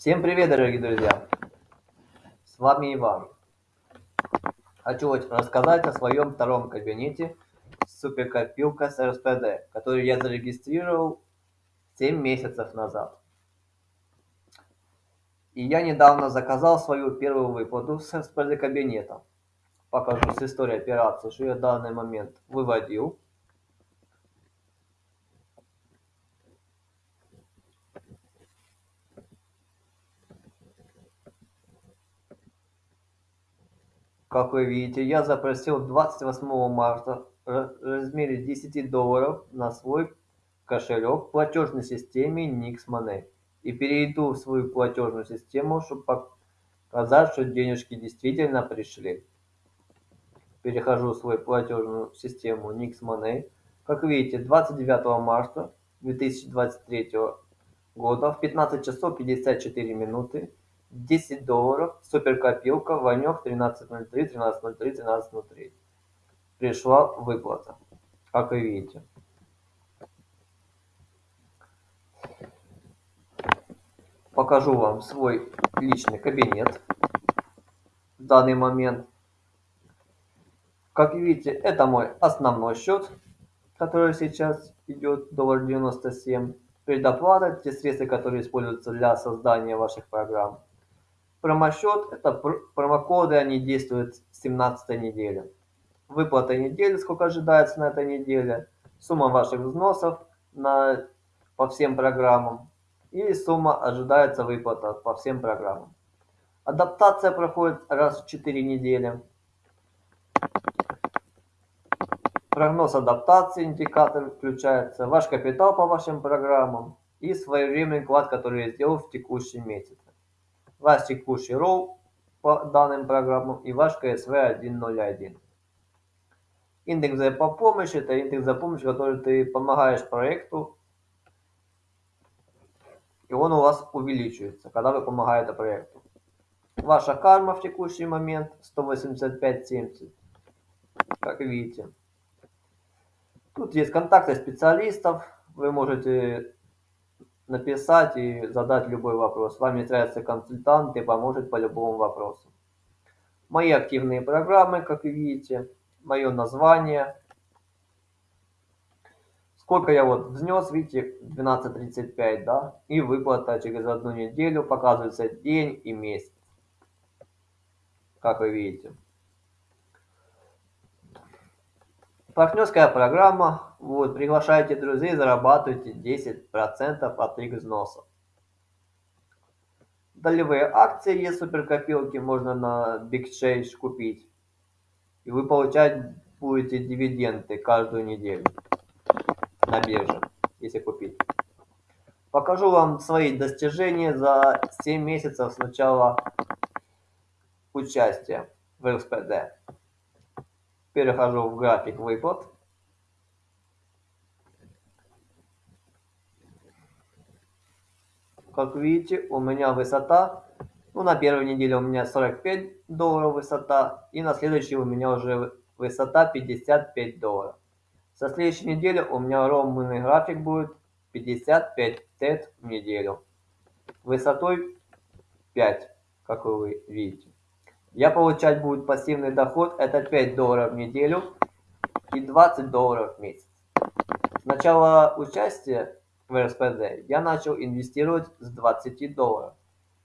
Всем привет, дорогие друзья! С вами Иван. Хочу рассказать о своем втором кабинете суперкопилка с РСПД, который я зарегистрировал 7 месяцев назад. И я недавно заказал свою первую выплату с РСПД кабинета. Покажу с историей операции, что я в данный момент выводил. Как вы видите, я запросил 28 марта в размере 10 долларов на свой кошелек в платежной системе Nix Money. И перейду в свою платежную систему, чтобы показать, что денежки действительно пришли. Перехожу в свою платежную систему Nix Money. Как видите, 29 марта 2023 года в 15 часов 54 минуты 10 долларов, суперкопилка, Ванек 1303, 1303, 1303. Пришла выплата, как вы видите. Покажу вам свой личный кабинет в данный момент. Как видите, это мой основной счет, который сейчас идет доллар 97. Предоплата, те средства, которые используются для создания ваших программ. Промосчет – это промокоды, они действуют с 17 недели. Выплата недели, сколько ожидается на этой неделе. Сумма ваших взносов на, по всем программам. И сумма ожидается выплата по всем программам. Адаптация проходит раз в 4 недели. Прогноз адаптации, индикатор включается. Ваш капитал по вашим программам. И своевременный вклад, который я сделал в текущем месяце ваш текущий ролл по данным программам и ваш КСВ 101. Индекс помощи это индекс за помощь, который ты помогаешь проекту, и он у вас увеличивается, когда вы помогаете проекту. Ваша карма в текущий момент 185.70, как видите. Тут есть контакты специалистов, вы можете написать и задать любой вопрос. С вами свяжется консультант и поможет по любому вопросу. Мои активные программы, как вы видите, мое название. Сколько я вот внес, видите, 12.35, да, и выплата через одну неделю, показывается день и месяц, как вы видите. Партнерская программа. Вот, приглашайте друзей, зарабатывайте 10% от их взносов. Долевые акции есть суперкопилки, можно на Big Change купить. И вы получать будете дивиденды каждую неделю на бирже, если купить. Покажу вам свои достижения за 7 месяцев с начала участия в РСПД. Перехожу в график выплат. Как видите, у меня высота, ну на первой неделе у меня 45 долларов высота, и на следующей у меня уже высота 55 долларов. Со следующей недели у меня ровный график будет 55 тет в неделю. Высотой 5, как вы видите я получать будет пассивный доход это 5 долларов в неделю и 20 долларов в месяц. С начала участия в РСПД я начал инвестировать с 20 долларов.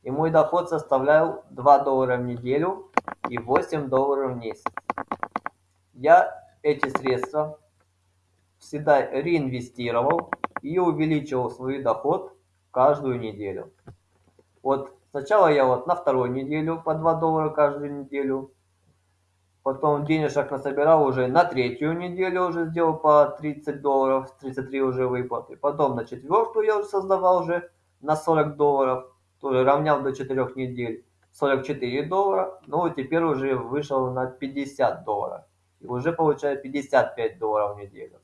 И мой доход составлял 2 доллара в неделю и 8 долларов в месяц. Я эти средства всегда реинвестировал и увеличивал свой доход каждую неделю. Вот Сначала я вот на вторую неделю по 2 доллара каждую неделю. Потом денежек насобирал уже на третью неделю уже сделал по 30 долларов, 33 уже выплаты. Потом на четвертую я уже создавал уже на 40 долларов, тоже равнял до 4 недель. 44 доллара, ну и теперь уже вышел на 50 долларов. И уже получаю 55 долларов в неделю.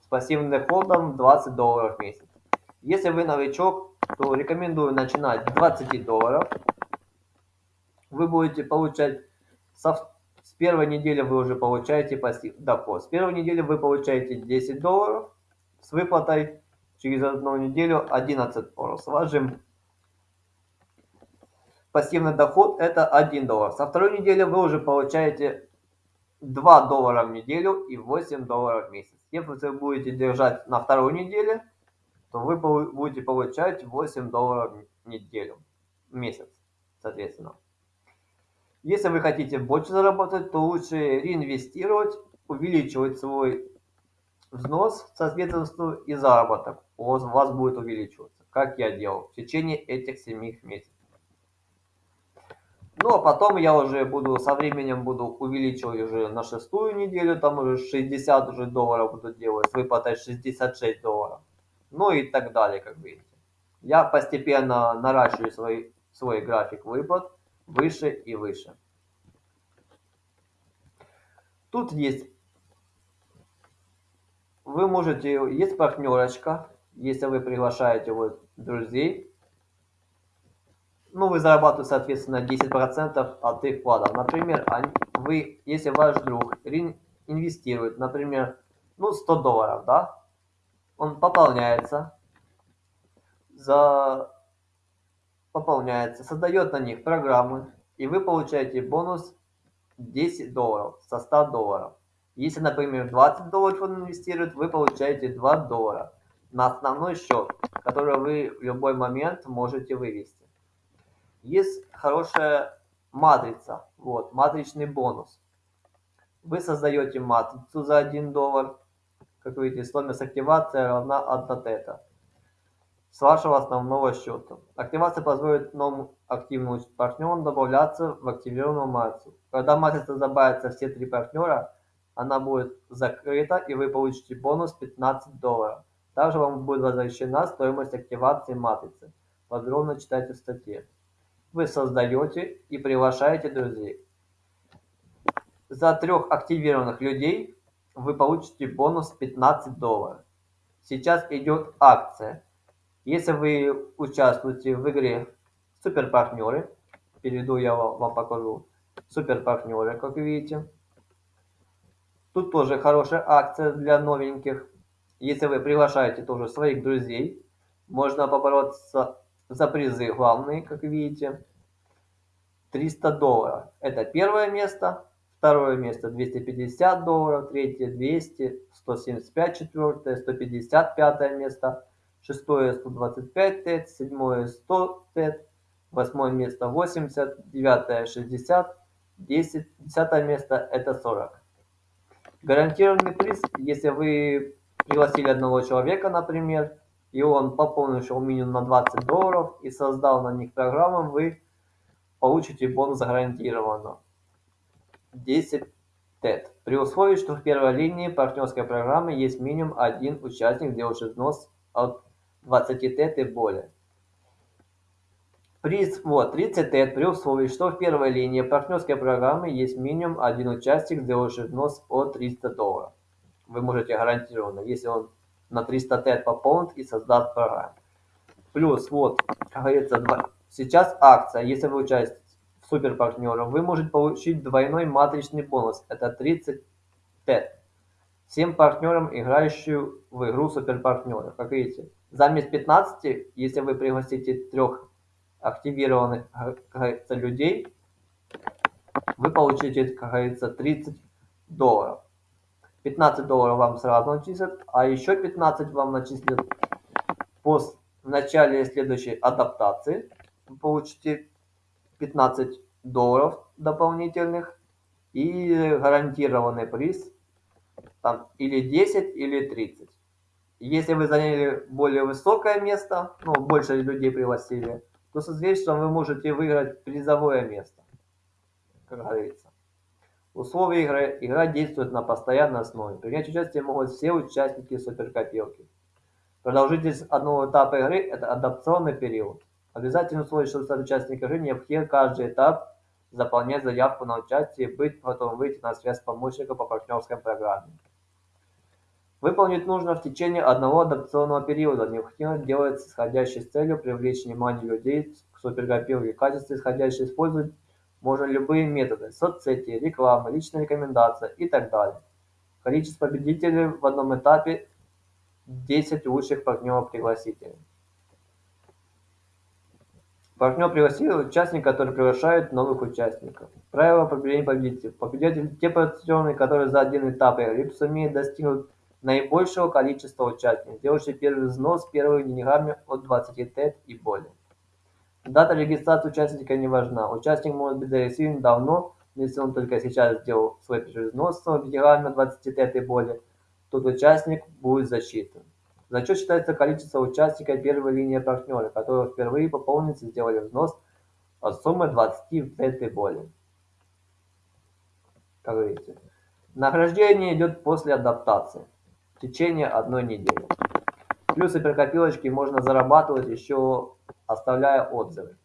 С пассивным доходом 20 долларов в месяц. Если вы новичок, то рекомендую начинать с 20 долларов. Вы будете получать со, с первой недели вы уже получаете пассив доход. С первой недели вы получаете 10 долларов с выплатой через одну неделю 11 долларов. С вашим пассивный доход это 1 доллар. Со второй недели вы уже получаете 2 доллара в неделю и 8 долларов в месяц. Если вы будете держать на второй неделе, то вы будете получать 8 долларов в неделю, в месяц, соответственно. Если вы хотите больше заработать, то лучше реинвестировать, увеличивать свой взнос, соответственно, и заработок у вас будет увеличиваться, как я делал в течение этих 7 месяцев. Ну, а потом я уже буду, со временем буду увеличивать уже на шестую неделю, там уже 60 уже долларов буду делать, с выплатой 66 долларов. Ну и так далее, как видите. Я постепенно наращиваю свой, свой график выплат выше и выше. Тут есть, вы можете, есть партнерочка, если вы приглашаете вот друзей, ну, вы зарабатываете, соответственно, 10% от их вкладов. Например, вы, если ваш друг инвестирует, например, ну, 100 долларов, да, он пополняется, за... пополняется, создает на них программы, и вы получаете бонус 10 долларов со 100 долларов. Если, например, 20 долларов он инвестирует, вы получаете 2 доллара на основной счет, который вы в любой момент можете вывести есть хорошая матрица, вот, матричный бонус. Вы создаете матрицу за 1 доллар, как видите, стоимость активации равна 1 тета с вашего основного счета. Активация позволит новым активным партнерам добавляться в активированную матрицу. Когда матрица добавится все три партнера, она будет закрыта и вы получите бонус 15 долларов. Также вам будет возвращена стоимость активации матрицы. Подробно читайте в статье вы создаете и приглашаете друзей. За трех активированных людей вы получите бонус 15 долларов. Сейчас идет акция. Если вы участвуете в игре суперпартнеры, перейду я вам покажу суперпартнеры, как видите. Тут тоже хорошая акция для новеньких. Если вы приглашаете тоже своих друзей, можно побороться за призы главные, как видите. 300 долларов. Это первое место. Второе место 250 долларов. Третье 200. 175 четвертое. 155 место. Шестое 125 тет. Седьмое 100 тет. Восьмое место 80. Девятое 60. 10. Десятое место это 40. Гарантированный приз, если вы пригласили одного человека, например, и он пополнил минимум на 20 долларов и создал на них программу, вы получите бонус гарантированно. 10 тет. При условии, что в первой линии партнерской программы есть минимум один участник, делающий взнос от 20 тет и более. Приз вот 30 тет при условии, что в первой линии партнерской программы есть минимум один участник, сделавший взнос от 300 долларов. Вы можете гарантированно, если он на 300 тет пополнит и создаст программу. Плюс, вот, как говорится, сейчас акция, если вы участвуете в суперпартнерах, вы можете получить двойной матричный бонус, это 30 тет. Всем партнерам, играющим в игру суперпартнеров. Как видите, заместо 15, если вы пригласите трех активированных, как говорится, людей, вы получите, как говорится, 30 долларов. 15 долларов вам сразу начислят, а еще 15 вам начислят после в начале следующей адаптации. Вы получите 15 долларов дополнительных и гарантированный приз там или 10 или 30 если вы заняли более высокое место ну больше людей пригласили то соответственно вы можете выиграть призовое место как говорится. Условия игры. Игра действует на постоянной основе. Принять участие могут все участники суперкопилки. Продолжительность одного этапа игры это адаптационный период Обязательным условием, чтобы стать участником игры, необходимо каждый этап заполнять заявку на участие и быть готовым выйти на связь с помощником по партнерской программе. Выполнить нужно в течение одного адаптационного периода. Необходимо делать исходящей с целью привлечь внимание людей к супергруппировке. В качестве исходящей использовать можно любые методы – соцсети, реклама, личная рекомендация и так далее. Количество победителей в одном этапе – 10 лучших партнеров-пригласителей. Партнер пригласил участника, который приглашает новых участников. Правило победителей победителей. Победитель те партнеры, которые за один этап игры сумеют достигнуть наибольшего количества участников, делающие первый взнос первыми деньгами от 20 тет и более. Дата регистрации участника не важна. Участник может быть зарегистрирован давно, но если он только сейчас сделал свой первый взнос с деньгами от 20 тет и более, тот участник будет засчитан. Зачет считается количество участников первой линии партнера, которые впервые пополнились и сделали взнос от суммы 20 тет и более. Как видите. Награждение идет после адаптации в течение одной недели. Плюсы при копилочке можно зарабатывать еще оставляя отзывы.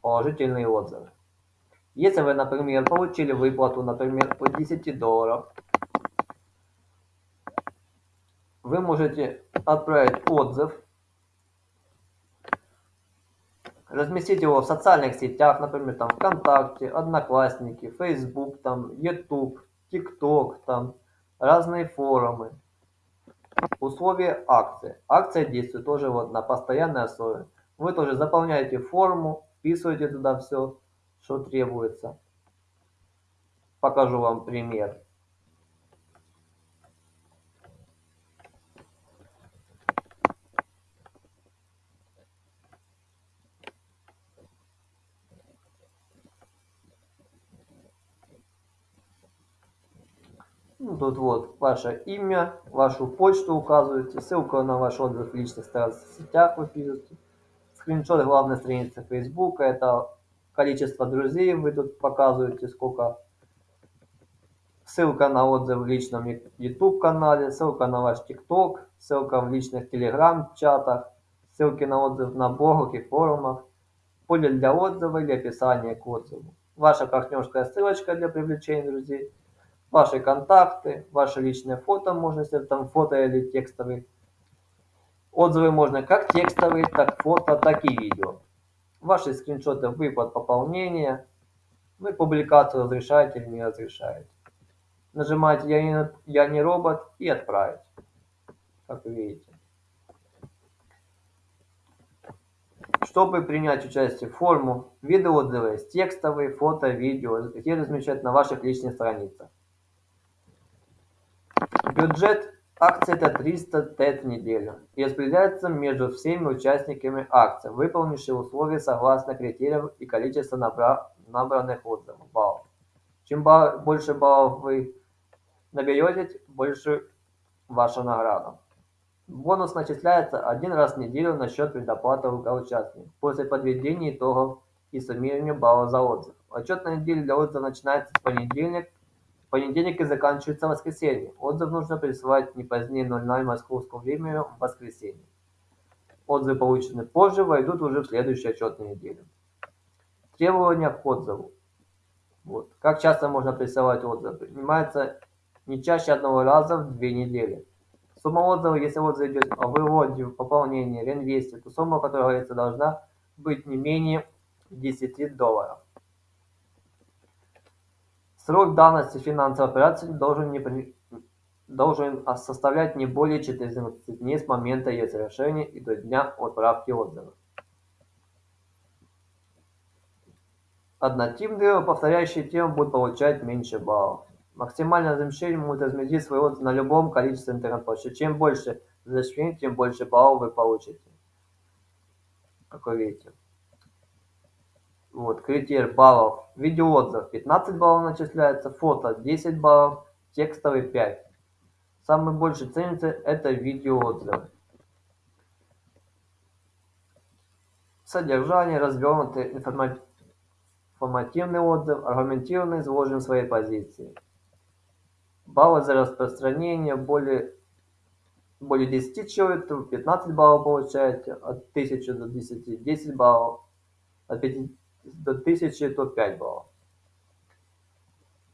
Положительные отзывы. Если вы, например, получили выплату, например, от 10 долларов, вы можете отправить отзыв, разместить его в социальных сетях, например, там ВКонтакте, Одноклассники, Facebook, там, YouTube, TikTok, там, разные форумы. Условия акции. Акция действует тоже вот на постоянной основе. Вы тоже заполняете форму, вписываете туда все, что требуется. Покажу вам пример. Тут вот ваше имя, вашу почту указываете, ссылку на ваш отзыв в личных сетях вы пишете. Скриншот главной страницы Facebook, это количество друзей, вы тут показываете, сколько. Ссылка на отзыв в личном YouTube канале, ссылка на ваш TikTok, ссылка в личных Telegram чатах, ссылки на отзыв на блогах и форумах, поле для отзыва или описание к отзыву. Ваша партнерская ссылочка для привлечения друзей – ваши контакты, ваши личные фото, можно если там фото или текстовые. Отзывы можно как текстовые, так фото, так и видео. Ваши скриншоты выплат пополнения. Вы публикацию разрешаете или не разрешаете. Нажимаете «Я не, я не робот» и «Отправить», как вы видите. Чтобы принять участие в форму, виды отзывы есть текстовые, фото, видео, где размещать на ваших личных страницах. Бюджет акции это 300 тет в неделю и распределяется между всеми участниками акции, выполнившими условия согласно критериям и количеству набранных отзывов, баллов. Чем больше баллов вы наберете, больше ваша награда. Бонус начисляется один раз в неделю на счет предоплаты участников после подведения итогов и суммирования баллов за отзыв. Отчетная неделя для отзыва начинается с понедельника понедельник и заканчивается воскресенье. Отзыв нужно присылать не позднее 00 московского времени в воскресенье. Отзывы, полученные позже, войдут уже в следующую отчетную неделю. Требования к отзыву. Вот. Как часто можно присылать отзывы? Принимается не чаще одного раза в две недели. Сумма отзыва, если отзыв идет о выводе, пополнении, реинвесте, то сумма, которая говорится, должна быть не менее 10 долларов. Срок давности финансовой операции должен, не, должен составлять не более 14 дней с момента ее совершения и до дня отправки отзыва. Однотипные повторяющие темы будут получать меньше баллов. Максимальное размещение может разместить свой отзыв на любом количестве интернет-площадей. Чем больше размещений, тем больше баллов вы получите. Как вы видите. Вот, критерий баллов. Видеоотзыв 15 баллов начисляется, фото 10 баллов, текстовый 5. Самый больший ценится это видеоотзывы. Содержание, развернутый информативный отзыв, аргументированно изложен своей позиции. Баллы за распространение более, более 10 человек, 15 баллов получаете, от 1000 до 10, 10 баллов, от 5 до 1000 то 5 баллов.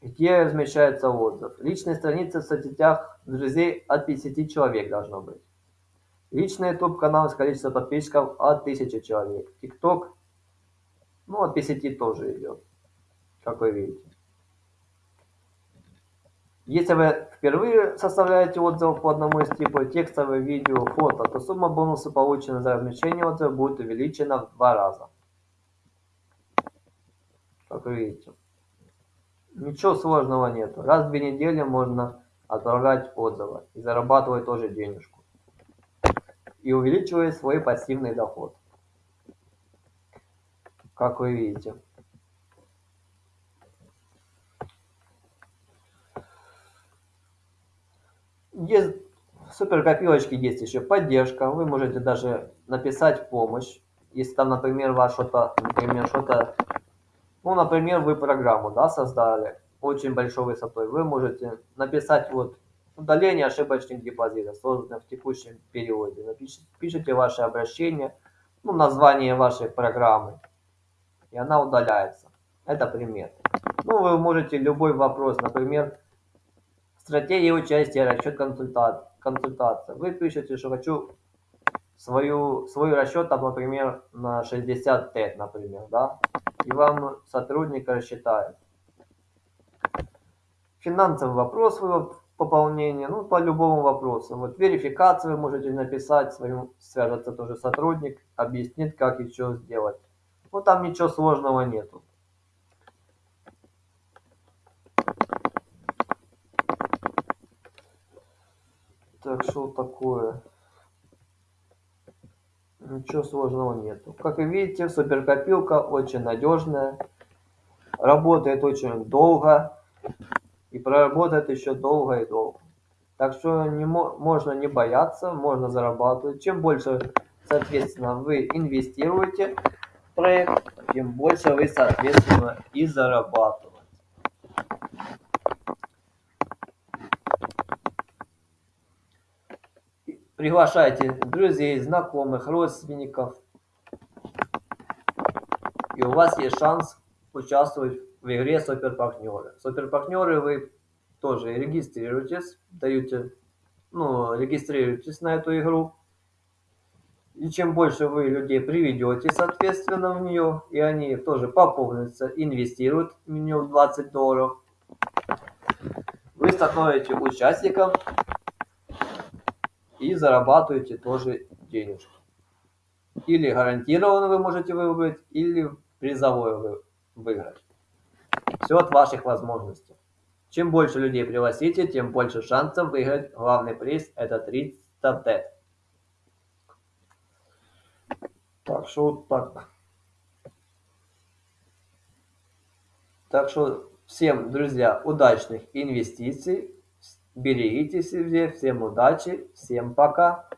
Где размещается отзыв? Личная страница в соцсетях друзей от 50 человек должно быть. Личный YouTube канал с количеством подписчиков от 1000 человек. TikTok, ну от 50 тоже идет, как вы видите. Если вы впервые составляете отзыв по одному из типов текстовое, видео, фото, то сумма бонуса, полученная за размещение отзыва, будет увеличена в два раза. Как видите. Ничего сложного нету. Раз в две недели можно отправлять отзывы и зарабатывать тоже денежку. И увеличивая свой пассивный доход. Как вы видите. Есть супер копилочки есть еще поддержка. Вы можете даже написать помощь. Если там, например, вас что-то, например, что-то, ну, например, вы программу, да, создали очень большой высотой, вы можете написать вот удаление ошибочных депозитов, созданных в текущем периоде. Напишите, пишите ваше обращение, ну, название вашей программы, и она удаляется. Это пример. Ну, вы можете любой вопрос, например, стратегия участия, расчет консультации консультация. Вы пишете, что хочу свою, свой расчет, например, на 60 тет, например, да, и вам сотрудник рассчитает. Финансовый вопрос вы пополнения, ну, по любому вопросу. Вот верификацию вы можете написать, своим, свяжется тоже сотрудник, объяснит, как и что сделать. Ну, там ничего сложного нету. Так что такое? Ничего сложного нету. Как вы видите, суперкопилка очень надежная. Работает очень долго. И проработает еще долго и долго. Так что не можно не бояться, можно зарабатывать. Чем больше, соответственно, вы инвестируете в проект, тем больше вы, соответственно, и зарабатываете. Приглашайте друзей, знакомых, родственников. И у вас есть шанс участвовать в игре суперпартнеры. Суперпартнеры вы тоже регистрируйтесь, даете, ну, регистрируйтесь на эту игру. И чем больше вы людей приведете, соответственно, в нее, и они тоже пополнятся, инвестируют в нее 20 долларов, вы становитесь участником и зарабатываете тоже денежки. Или гарантированно вы можете выбрать, или призовое вы выиграть. Все от ваших возможностей. Чем больше людей пригласите, тем больше шансов выиграть главный приз. Это 300 тет. Так что вот так. Так что всем, друзья, удачных инвестиций. Берегите себя, всем удачи, всем пока.